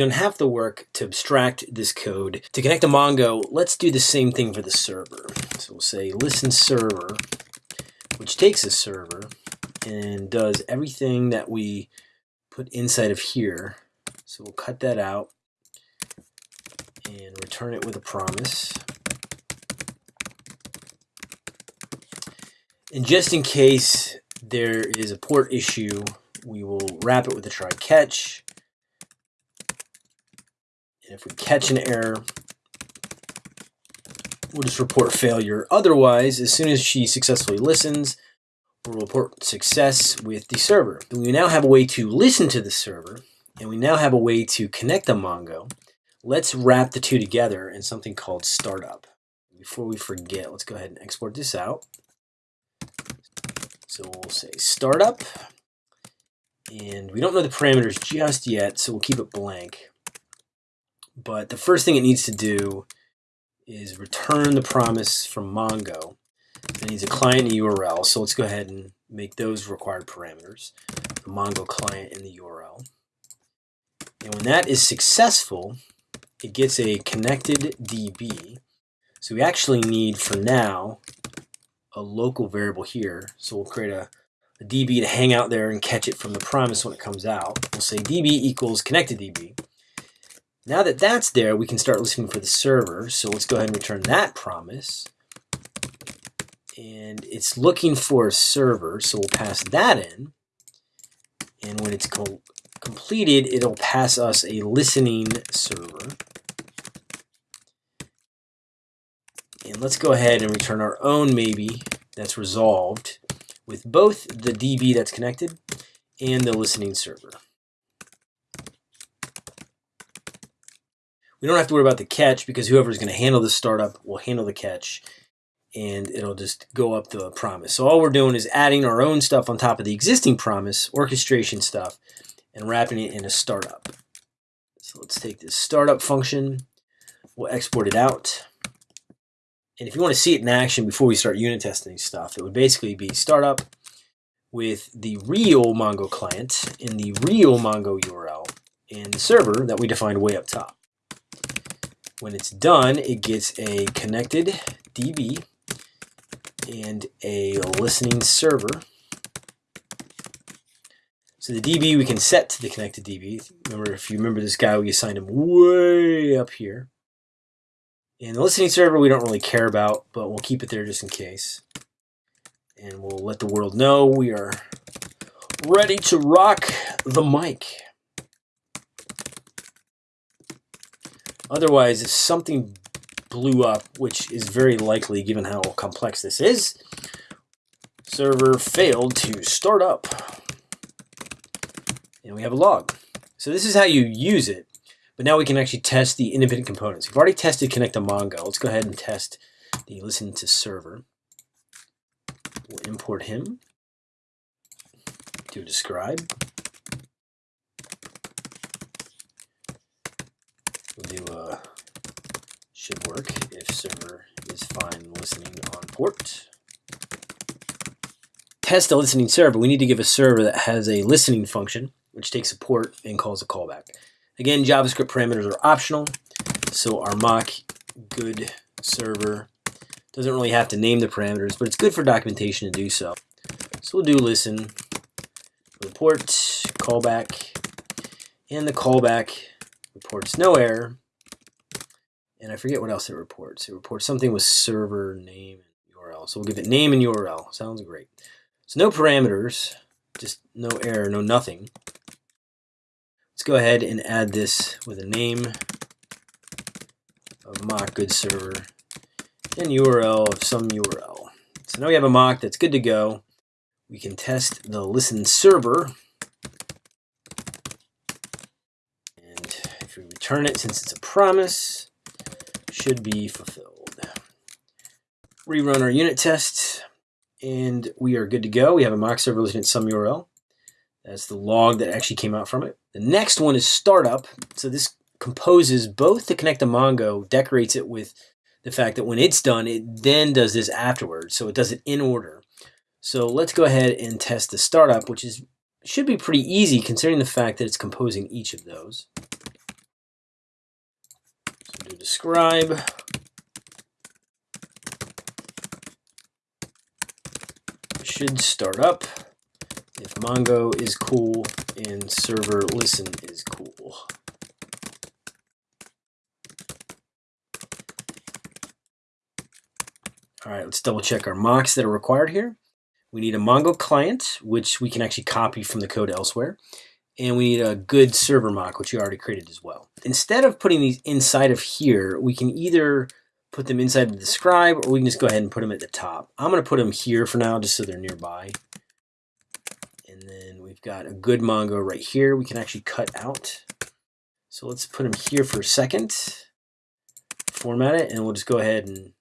done half the work to abstract this code. To connect to Mongo, let's do the same thing for the server. So we'll say listen server, which takes a server and does everything that we put inside of here. So we'll cut that out and return it with a promise. And just in case there is a port issue, we will wrap it with a try catch. If we catch an error, we'll just report failure. Otherwise, as soon as she successfully listens, we'll report success with the server. We now have a way to listen to the server, and we now have a way to connect the Mongo. Let's wrap the two together in something called startup. Before we forget, let's go ahead and export this out. So we'll say startup, and we don't know the parameters just yet, so we'll keep it blank. But the first thing it needs to do is return the promise from Mongo. It needs a client URL, so let's go ahead and make those required parameters. The Mongo client and the URL. And when that is successful, it gets a connected DB. So we actually need, for now, a local variable here. So we'll create a, a DB to hang out there and catch it from the promise when it comes out. We'll say DB equals connected DB. Now that that's there, we can start listening for the server. So let's go ahead and return that promise. And it's looking for a server, so we'll pass that in. And when it's co completed, it'll pass us a listening server. And let's go ahead and return our own maybe that's resolved with both the DB that's connected and the listening server. We don't have to worry about the catch because whoever's going to handle the startup will handle the catch and it'll just go up the promise. So all we're doing is adding our own stuff on top of the existing promise, orchestration stuff, and wrapping it in a startup. So let's take this startup function, we'll export it out. And if you want to see it in action before we start unit testing stuff, it would basically be startup with the real Mongo client in the real Mongo URL and the server that we defined way up top. When it's done, it gets a connected DB and a listening server. So the DB we can set to the connected DB. Remember, if you remember this guy, we assigned him way up here. And the listening server we don't really care about, but we'll keep it there just in case. And we'll let the world know we are ready to rock the mic. Otherwise, if something blew up, which is very likely given how complex this is, server failed to start up. And we have a log. So this is how you use it. But now we can actually test the independent components. We've already tested connect to Mongo. Let's go ahead and test the listen to server. We'll import him. to describe. Do a should work if server is fine listening on port. Test a listening server. We need to give a server that has a listening function, which takes a port and calls a callback. Again, JavaScript parameters are optional, so our mock good server doesn't really have to name the parameters, but it's good for documentation to do so. So we'll do listen, report, callback, and the callback reports no error. And I forget what else it reports. It reports something with server name and URL. So we'll give it name and URL. Sounds great. So no parameters, just no error, no nothing. Let's go ahead and add this with a name of mock good server and URL of some URL. So now we have a mock that's good to go. We can test the listen server. And if we return it, since it's a promise, should be fulfilled. Rerun our unit test, and we are good to go. We have a mock server listening at some URL. That's the log that actually came out from it. The next one is startup. So this composes both the connect to Mongo, decorates it with the fact that when it's done, it then does this afterwards. So it does it in order. So let's go ahead and test the startup, which is should be pretty easy considering the fact that it's composing each of those. Describe. Should start up if Mongo is cool and server listen is cool. All right, let's double check our mocks that are required here. We need a Mongo client, which we can actually copy from the code elsewhere. And we need a good server mock, which you already created as well. Instead of putting these inside of here, we can either put them inside the describe, or we can just go ahead and put them at the top. I'm going to put them here for now, just so they're nearby. And then we've got a good Mongo right here. We can actually cut out. So let's put them here for a second. Format it, and we'll just go ahead and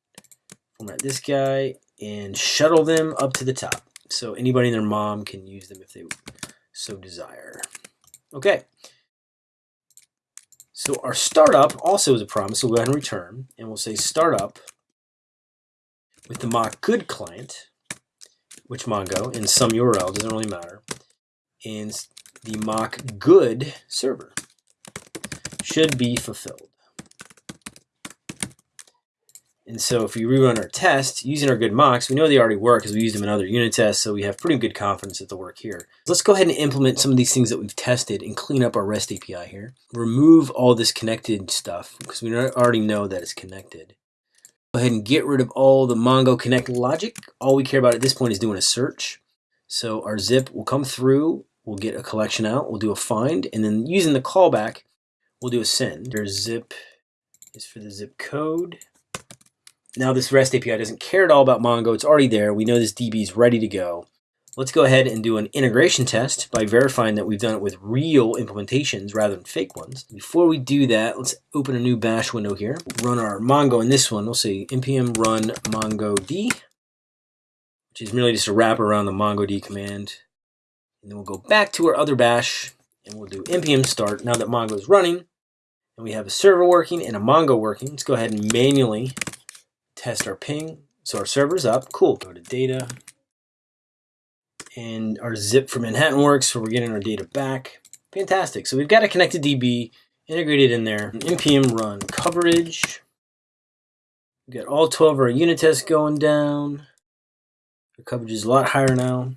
format this guy and shuttle them up to the top. So anybody and their mom can use them if they so desire. Okay. So our startup also is a promise. So we'll go ahead and return, and we'll say startup with the mock good client, which Mongo, in some URL, doesn't really matter, and the mock good server should be fulfilled. And so if we rerun our test using our good mocks, we know they already work because we used them in other unit tests, so we have pretty good confidence that they'll work here. Let's go ahead and implement some of these things that we've tested and clean up our REST API here. Remove all this connected stuff because we already know that it's connected. Go ahead and get rid of all the Mongo Connect logic. All we care about at this point is doing a search. So our zip will come through, we'll get a collection out, we'll do a find, and then using the callback, we'll do a send. There's zip is for the zip code. Now this REST API doesn't care at all about Mongo. It's already there. We know this DB is ready to go. Let's go ahead and do an integration test by verifying that we've done it with real implementations rather than fake ones. Before we do that, let's open a new bash window here. Run our Mongo in this one. We'll say npm run mongod, which is merely just a wrap around the mongod command. And then we'll go back to our other bash and we'll do npm start now that Mongo is running. And we have a server working and a Mongo working. Let's go ahead and manually test our ping. So our server's up. Cool. Go to data. And our zip for Manhattan works, so we're getting our data back. Fantastic. So we've got a connected DB integrated in there. npm run coverage. We've got all 12 of our unit tests going down. Our coverage is a lot higher now.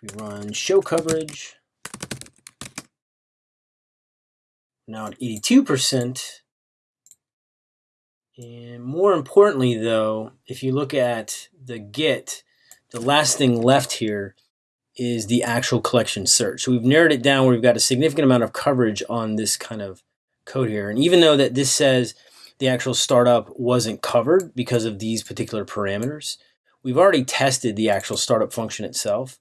We run show coverage. Now at 82%. And more importantly, though, if you look at the Git, the last thing left here is the actual collection search. So we've narrowed it down where we've got a significant amount of coverage on this kind of code here. And even though that this says the actual startup wasn't covered because of these particular parameters, we've already tested the actual startup function itself.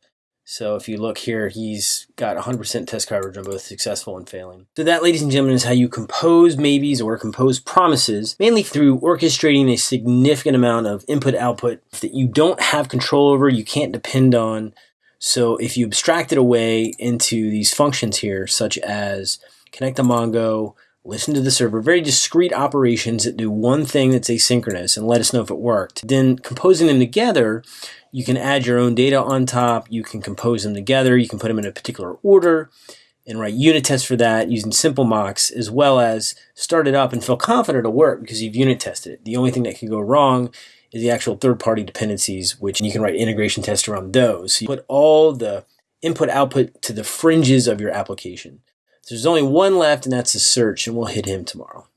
So if you look here, he's got 100% test coverage on both successful and failing. So that, ladies and gentlemen, is how you compose maybes or compose promises, mainly through orchestrating a significant amount of input output that you don't have control over, you can't depend on. So if you abstract it away into these functions here, such as connect to Mongo, listen to the server, very discrete operations that do one thing that's asynchronous and let us know if it worked. Then composing them together, you can add your own data on top. You can compose them together. You can put them in a particular order and write unit tests for that using simple mocks, as well as start it up and feel confident it'll work because you've unit tested it. The only thing that could go wrong is the actual third-party dependencies, which you can write integration tests around those. So you put all the input output to the fringes of your application. So there's only one left, and that's the search, and we'll hit him tomorrow.